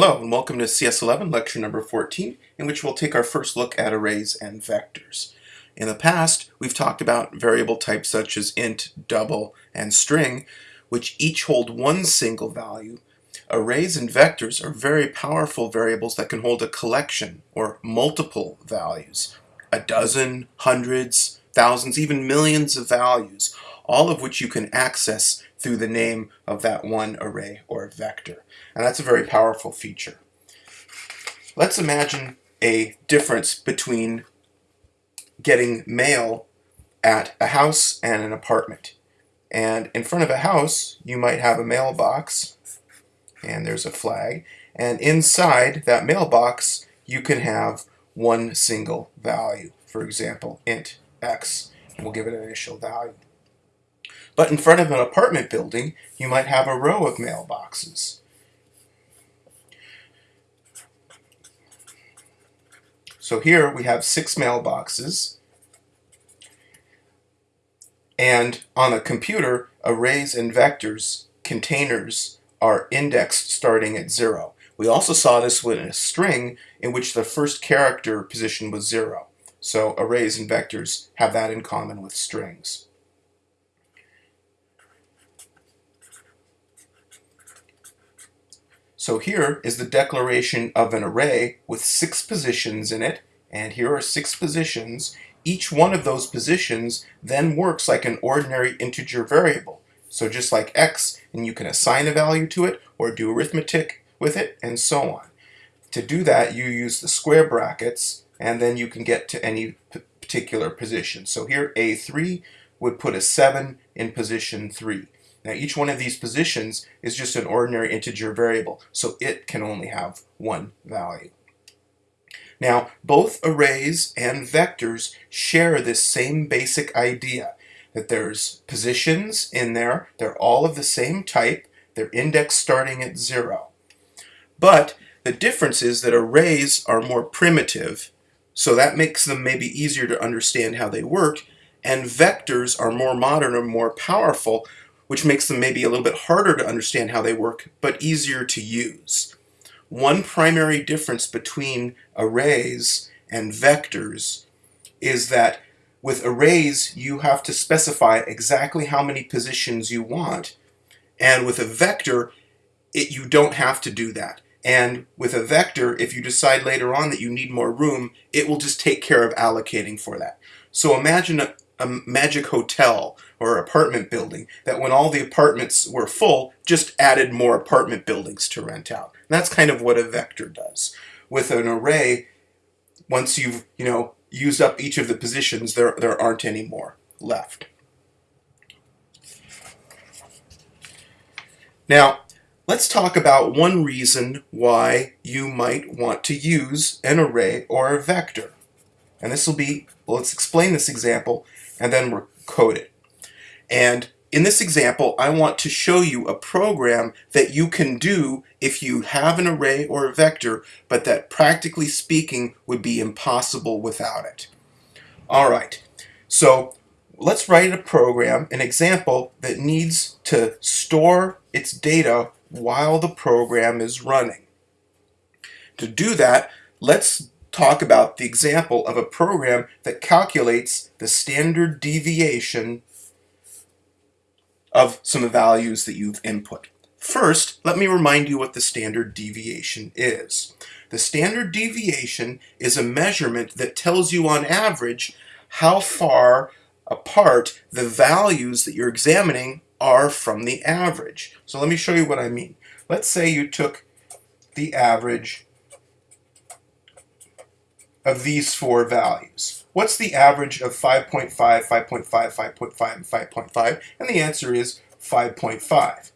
Hello and welcome to CS11 lecture number 14 in which we'll take our first look at arrays and vectors. In the past we've talked about variable types such as int, double, and string which each hold one single value. Arrays and vectors are very powerful variables that can hold a collection or multiple values. A dozen, hundreds, thousands, even millions of values all of which you can access through the name of that one array or vector. And that's a very powerful feature. Let's imagine a difference between getting mail at a house and an apartment. And in front of a house, you might have a mailbox, and there's a flag. And inside that mailbox, you can have one single value. For example, int x, and we'll give it an initial value. But in front of an apartment building, you might have a row of mailboxes. So here we have six mailboxes. And on a computer, arrays and vectors, containers, are indexed starting at zero. We also saw this with a string in which the first character position was zero. So arrays and vectors have that in common with strings. So here is the declaration of an array with six positions in it, and here are six positions. Each one of those positions then works like an ordinary integer variable. So just like x, and you can assign a value to it, or do arithmetic with it, and so on. To do that, you use the square brackets, and then you can get to any particular position. So here, A3 would put a 7 in position 3. Now each one of these positions is just an ordinary integer variable, so it can only have one value. Now both arrays and vectors share this same basic idea that there's positions in there, they're all of the same type, they're indexed starting at zero. But the difference is that arrays are more primitive, so that makes them maybe easier to understand how they work, and vectors are more modern or more powerful, which makes them maybe a little bit harder to understand how they work, but easier to use. One primary difference between arrays and vectors is that with arrays, you have to specify exactly how many positions you want, and with a vector, it, you don't have to do that. And with a vector, if you decide later on that you need more room, it will just take care of allocating for that. So imagine a, a magic hotel or apartment building that when all the apartments were full, just added more apartment buildings to rent out. And that's kind of what a vector does. With an array, once you've, you know, used up each of the positions, there, there aren't any more left. Now, let's talk about one reason why you might want to use an array or a vector. And this will be, well, let's explain this example and then we'll code it. And in this example, I want to show you a program that you can do if you have an array or a vector, but that practically speaking would be impossible without it. All right, so let's write a program, an example that needs to store its data while the program is running. To do that, let's talk about the example of a program that calculates the standard deviation of some values that you've input. First, let me remind you what the standard deviation is. The standard deviation is a measurement that tells you on average how far apart the values that you're examining are from the average. So let me show you what I mean. Let's say you took the average of these four values. What's the average of 5.5, 5.5, 5.5, and 5.5? And the answer is 5.5.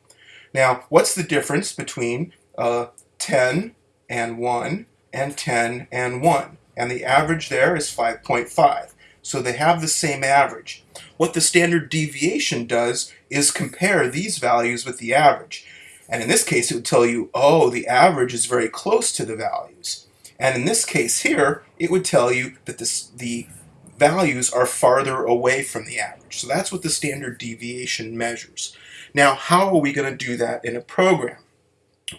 Now, what's the difference between uh, 10 and 1 and 10 and 1? And the average there is 5.5. So they have the same average. What the standard deviation does is compare these values with the average. And in this case, it would tell you, oh, the average is very close to the values. And in this case here, it would tell you that this, the values are farther away from the average. So that's what the standard deviation measures. Now, how are we going to do that in a program?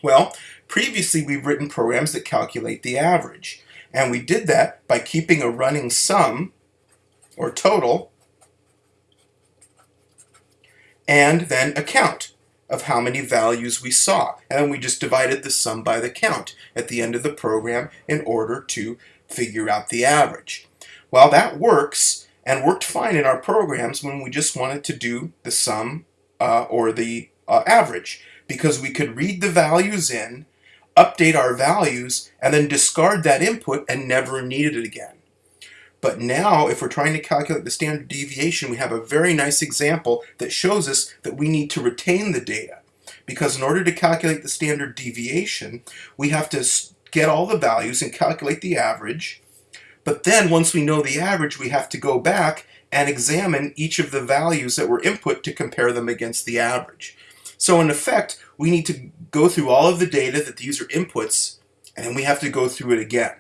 Well, previously we've written programs that calculate the average. And we did that by keeping a running sum, or total, and then a count of how many values we saw. And then we just divided the sum by the count at the end of the program in order to figure out the average. Well, that works and worked fine in our programs when we just wanted to do the sum uh, or the uh, average because we could read the values in, update our values, and then discard that input and never need it again. But now, if we're trying to calculate the standard deviation, we have a very nice example that shows us that we need to retain the data. Because in order to calculate the standard deviation, we have to get all the values and calculate the average. But then once we know the average, we have to go back and examine each of the values that were input to compare them against the average. So in effect, we need to go through all of the data that the user inputs, and then we have to go through it again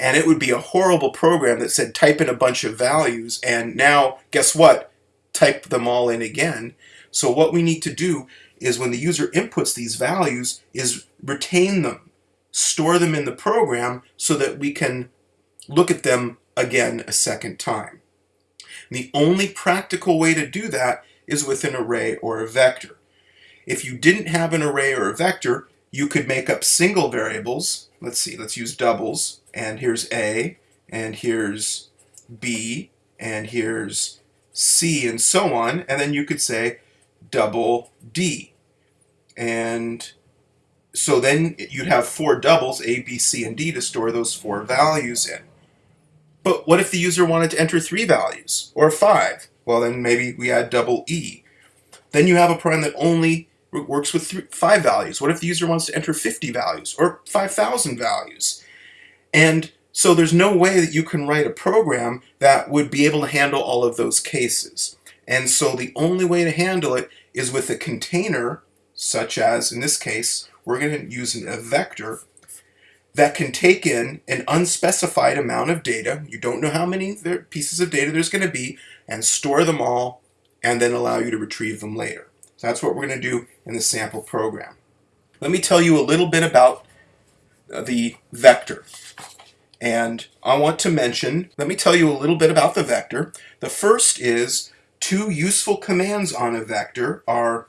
and it would be a horrible program that said type in a bunch of values and now guess what? Type them all in again. So what we need to do is when the user inputs these values is retain them store them in the program so that we can look at them again a second time. The only practical way to do that is with an array or a vector. If you didn't have an array or a vector you could make up single variables. Let's see let's use doubles and here's A, and here's B, and here's C, and so on, and then you could say double D. And so then you'd have four doubles, A, B, C, and D, to store those four values in. But what if the user wanted to enter three values, or five? Well, then maybe we add double E. Then you have a program that only works with three, five values. What if the user wants to enter 50 values, or 5,000 values? And so there's no way that you can write a program that would be able to handle all of those cases. And so the only way to handle it is with a container, such as, in this case, we're going to use a vector that can take in an unspecified amount of data. You don't know how many pieces of data there's going to be, and store them all, and then allow you to retrieve them later. So that's what we're going to do in the sample program. Let me tell you a little bit about uh, the vector. And I want to mention, let me tell you a little bit about the vector. The first is two useful commands on a vector are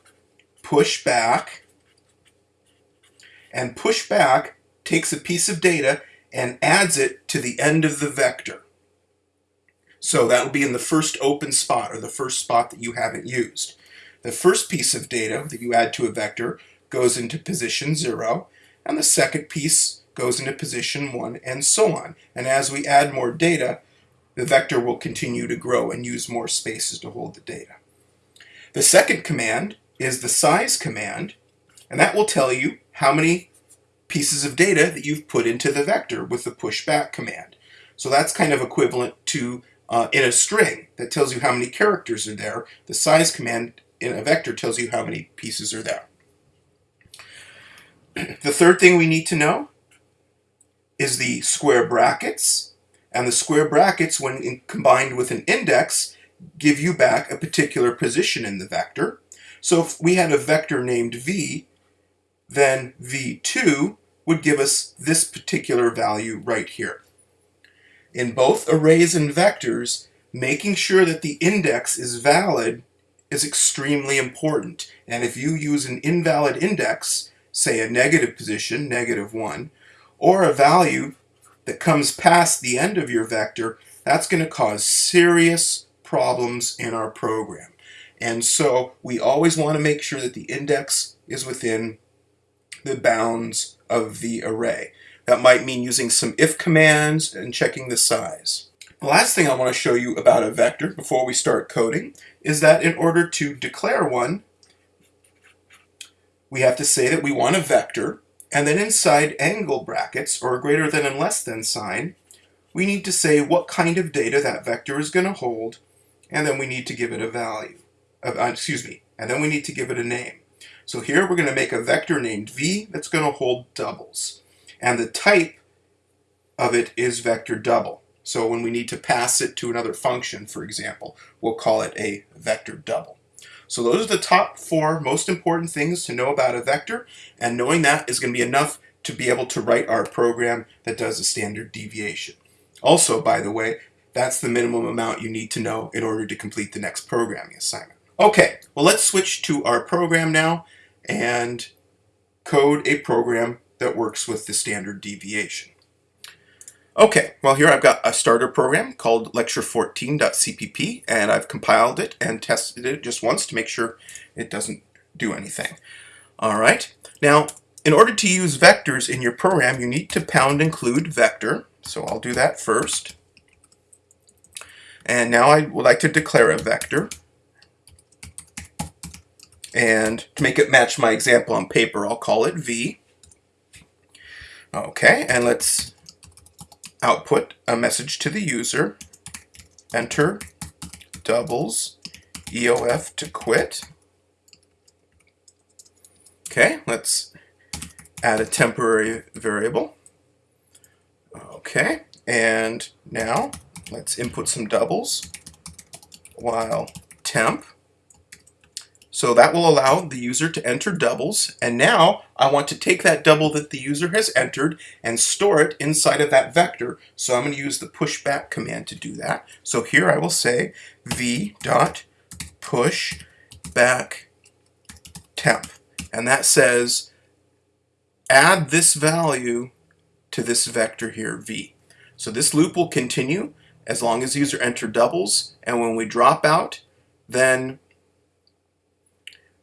push back and push back takes a piece of data and adds it to the end of the vector. So that will be in the first open spot or the first spot that you haven't used. The first piece of data that you add to a vector goes into position 0 and the second piece goes into position 1, and so on. And as we add more data, the vector will continue to grow and use more spaces to hold the data. The second command is the size command, and that will tell you how many pieces of data that you've put into the vector with the pushback command. So that's kind of equivalent to uh, in a string that tells you how many characters are there. The size command in a vector tells you how many pieces are there. the third thing we need to know is the square brackets. And the square brackets, when combined with an index, give you back a particular position in the vector. So if we had a vector named v, then v2 would give us this particular value right here. In both arrays and vectors, making sure that the index is valid is extremely important. And if you use an invalid index, say a negative position, negative 1, or a value that comes past the end of your vector, that's going to cause serious problems in our program. And so we always want to make sure that the index is within the bounds of the array. That might mean using some if commands and checking the size. The last thing I want to show you about a vector before we start coding is that in order to declare one, we have to say that we want a vector, and then inside angle brackets, or greater than and less than sign, we need to say what kind of data that vector is going to hold, and then we need to give it a value. Uh, excuse me, and then we need to give it a name. So here we're going to make a vector named v that's going to hold doubles. And the type of it is vector double. So when we need to pass it to another function, for example, we'll call it a vector double. So those are the top four most important things to know about a vector, and knowing that is going to be enough to be able to write our program that does a standard deviation. Also, by the way, that's the minimum amount you need to know in order to complete the next programming assignment. Okay, well let's switch to our program now and code a program that works with the standard deviation. Okay, well here I've got a starter program called lecture14.cpp and I've compiled it and tested it just once to make sure it doesn't do anything. Alright, now in order to use vectors in your program you need to pound include vector, so I'll do that first. And now I would like to declare a vector. And to make it match my example on paper, I'll call it v. Okay, and let's output a message to the user. Enter doubles EOF to quit. Okay, let's add a temporary variable. Okay, and now let's input some doubles while temp so that will allow the user to enter doubles. And now I want to take that double that the user has entered and store it inside of that vector. So I'm going to use the pushback command to do that. So here I will say v dot push back temp. And that says add this value to this vector here, v. So this loop will continue as long as the user enter doubles. And when we drop out, then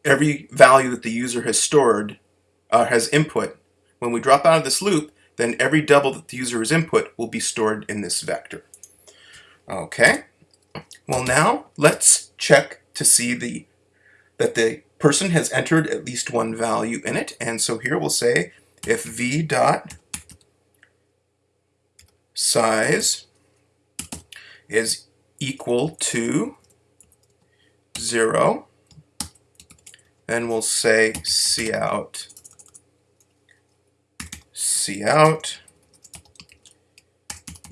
every value that the user has stored, uh, has input, when we drop out of this loop, then every double that the user has input will be stored in this vector. Okay, well now let's check to see the that the person has entered at least one value in it. And so here we'll say if v dot size is equal to 0, then we'll say cout, cout,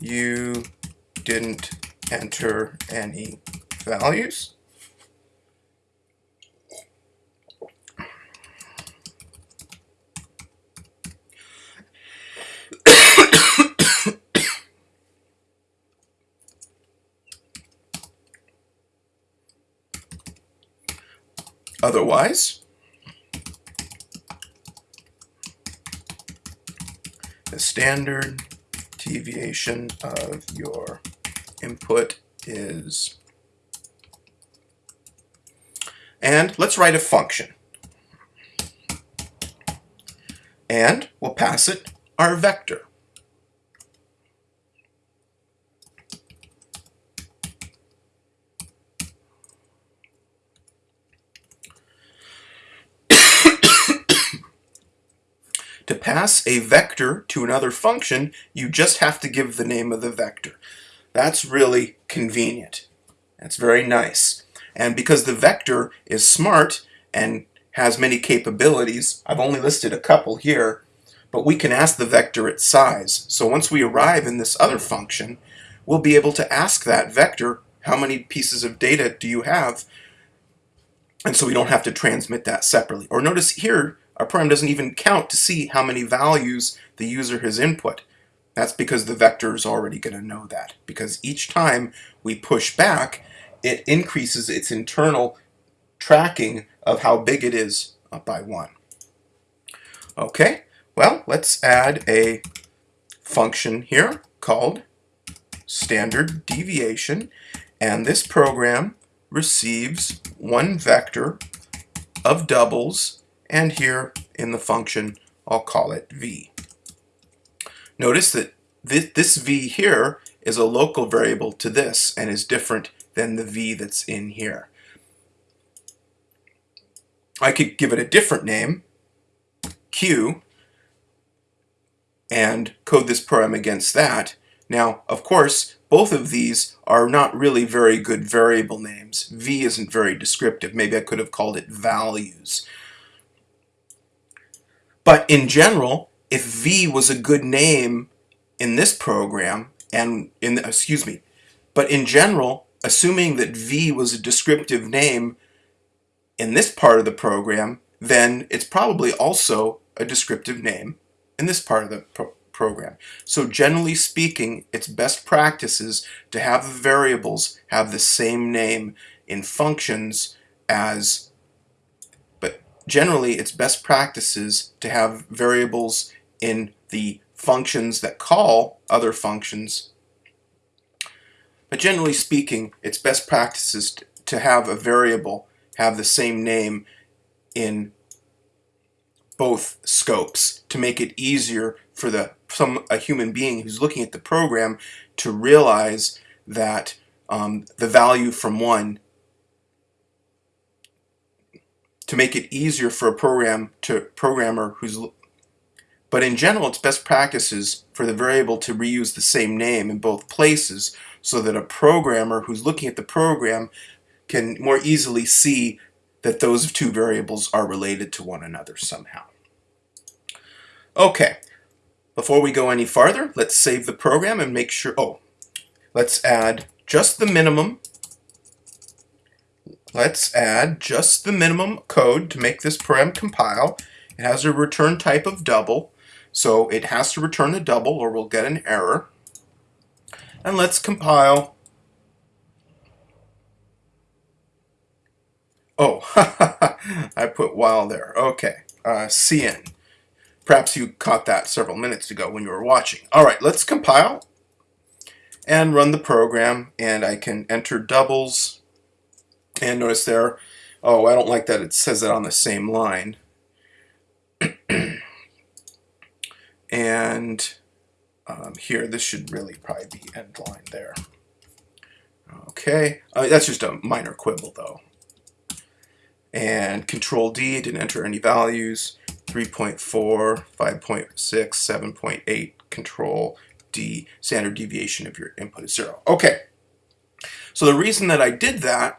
you didn't enter any values. Otherwise, the standard deviation of your input is and let's write a function. And we'll pass it our vector To pass a vector to another function, you just have to give the name of the vector. That's really convenient. That's very nice. And because the vector is smart and has many capabilities, I've only listed a couple here, but we can ask the vector its size. So once we arrive in this other function, we'll be able to ask that vector, how many pieces of data do you have? And so we don't have to transmit that separately. Or notice here, our program doesn't even count to see how many values the user has input. That's because the vector is already going to know that. Because each time we push back, it increases its internal tracking of how big it is uh, by one. Okay, well, let's add a function here called standard deviation. And this program receives one vector of doubles and here in the function I'll call it v. Notice that this, this v here is a local variable to this and is different than the v that's in here. I could give it a different name, q, and code this program against that. Now, of course, both of these are not really very good variable names. v isn't very descriptive. Maybe I could have called it values. But in general, if V was a good name in this program, and in excuse me, but in general, assuming that V was a descriptive name, in this part of the program, then it's probably also a descriptive name in this part of the pro program. So generally speaking, it's best practices to have the variables have the same name in functions as, generally it's best practices to have variables in the functions that call other functions. But generally speaking, it's best practices to have a variable have the same name in both scopes to make it easier for the some a human being who's looking at the program to realize that um, the value from one to make it easier for a program to programmer who's but in general it's best practices for the variable to reuse the same name in both places so that a programmer who's looking at the program can more easily see that those two variables are related to one another somehow. Okay, before we go any farther, let's save the program and make sure, oh, let's add just the minimum. Let's add just the minimum code to make this program compile. It has a return type of double, so it has to return a double or we'll get an error. And let's compile Oh, I put while there. Okay, uh, cin. Perhaps you caught that several minutes ago when you were watching. All right, let's compile and run the program, and I can enter doubles. And notice there, oh, I don't like that it says that on the same line. and um, here, this should really probably be end line there. Okay, uh, that's just a minor quibble though. And control D didn't enter any values. 3.4 5.6 7.8 control D standard deviation of your input is zero. Okay. So the reason that I did that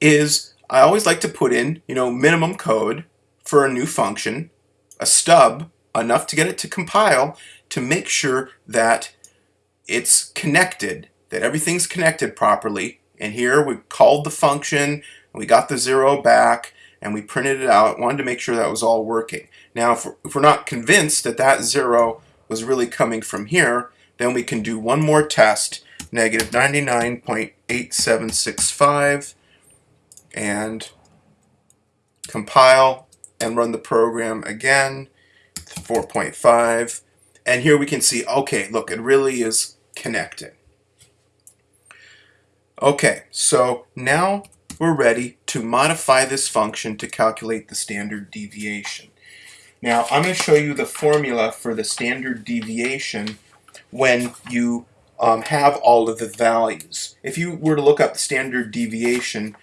is I always like to put in you know minimum code for a new function a stub enough to get it to compile to make sure that it's connected that everything's connected properly and here we called the function we got the zero back and we printed it out. Wanted to make sure that was all working. Now, if we're, if we're not convinced that that zero was really coming from here, then we can do one more test, negative 99.8765, and compile and run the program again, 4.5. And here we can see, okay, look, it really is connected. Okay, so now we're ready to modify this function to calculate the standard deviation. Now I'm going to show you the formula for the standard deviation when you um, have all of the values. If you were to look up the standard deviation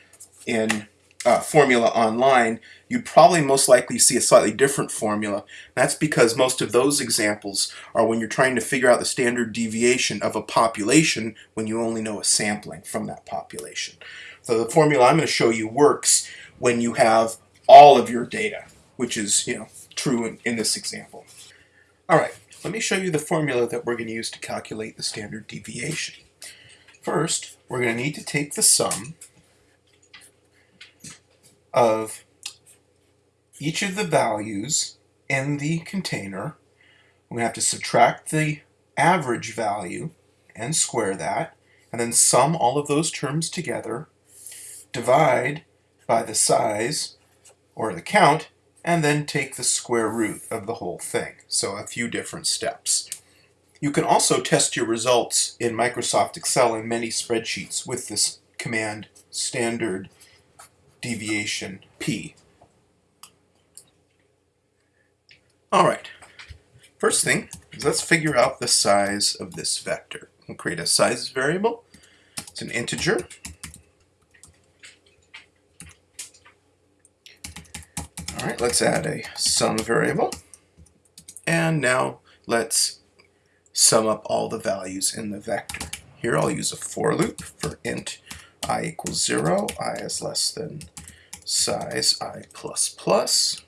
in uh, formula online, you'd probably most likely see a slightly different formula. That's because most of those examples are when you're trying to figure out the standard deviation of a population when you only know a sampling from that population. So the formula I'm going to show you works when you have all of your data, which is you know true in, in this example. All right, let me show you the formula that we're going to use to calculate the standard deviation. First, we're going to need to take the sum of each of the values in the container. To have to subtract the average value and square that, and then sum all of those terms together divide by the size or the count and then take the square root of the whole thing. So a few different steps. You can also test your results in Microsoft Excel and many spreadsheets with this command standard deviation P. Alright, first thing is let's figure out the size of this vector. We'll create a size variable. It's an integer. All right, let's add a sum variable. And now let's sum up all the values in the vector. Here I'll use a for loop for int i equals 0, i is less than size i plus plus.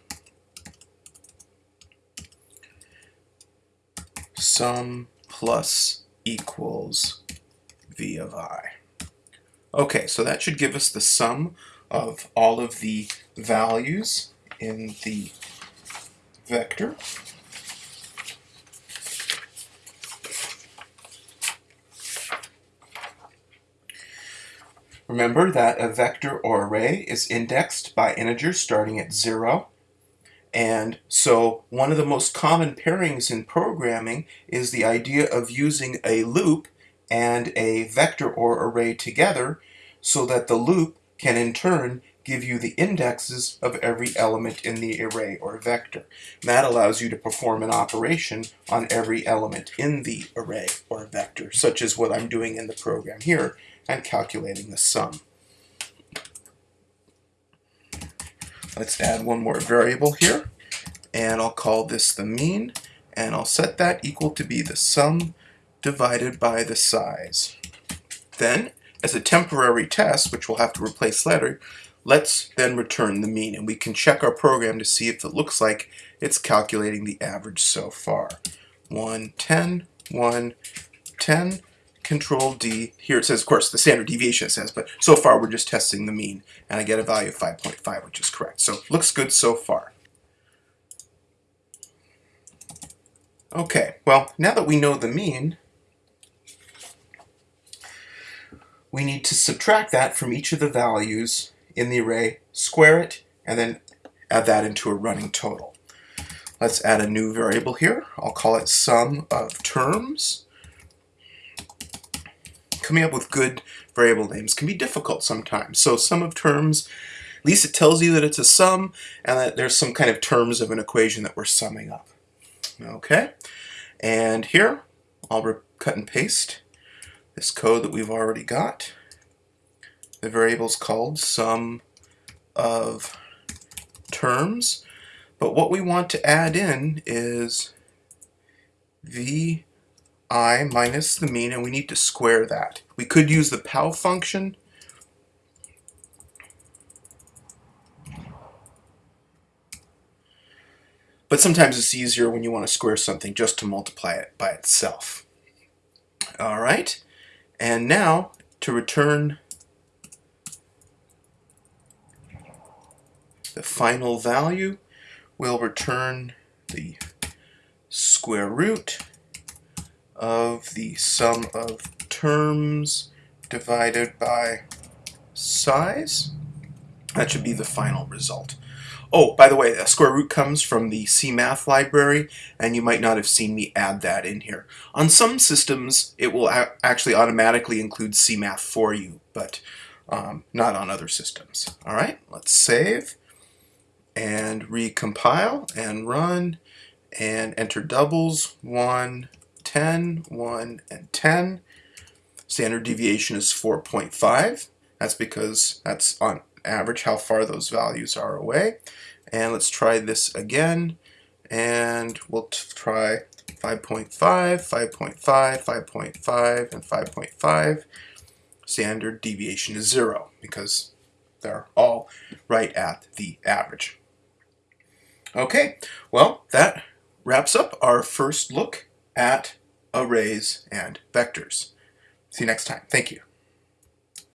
Sum plus equals v of i. Okay, so that should give us the sum of all of the values in the vector. Remember that a vector or array is indexed by integers starting at 0. And so one of the most common pairings in programming is the idea of using a loop and a vector or array together so that the loop can in turn give you the indexes of every element in the array or vector. And that allows you to perform an operation on every element in the array or vector, such as what I'm doing in the program here and calculating the sum. Let's add one more variable here, and I'll call this the mean, and I'll set that equal to be the sum divided by the size. Then, as a temporary test, which we'll have to replace later, Let's then return the mean and we can check our program to see if it looks like it's calculating the average so far. 1, 10, 1, 10, control D. Here it says, of course, the standard deviation says, but so far we're just testing the mean and I get a value of 5.5, which is correct. So looks good so far. Okay, well, now that we know the mean, we need to subtract that from each of the values in the array, square it, and then add that into a running total. Let's add a new variable here. I'll call it sum of terms. Coming up with good variable names can be difficult sometimes. So sum of terms, at least it tells you that it's a sum and that there's some kind of terms of an equation that we're summing up. Okay, and here I'll cut and paste this code that we've already got. The variable is called sum of terms, but what we want to add in is vi minus the mean, and we need to square that. We could use the POW function, but sometimes it's easier when you want to square something just to multiply it by itself. All right, and now to return the final value we'll return the square root of the sum of terms divided by size. That should be the final result. Oh, by the way, a square root comes from the CMath library, and you might not have seen me add that in here. On some systems, it will actually automatically include CMath for you, but um, not on other systems. All right, let's save and recompile and run and enter doubles 1, 10, 1, and 10. Standard deviation is 4.5. That's because that's on average how far those values are away. And let's try this again. And we'll try 5.5, 5.5, 5.5, and 5.5. Standard deviation is 0 because they're all right at the average. Okay, well, that wraps up our first look at arrays and vectors. See you next time. Thank you.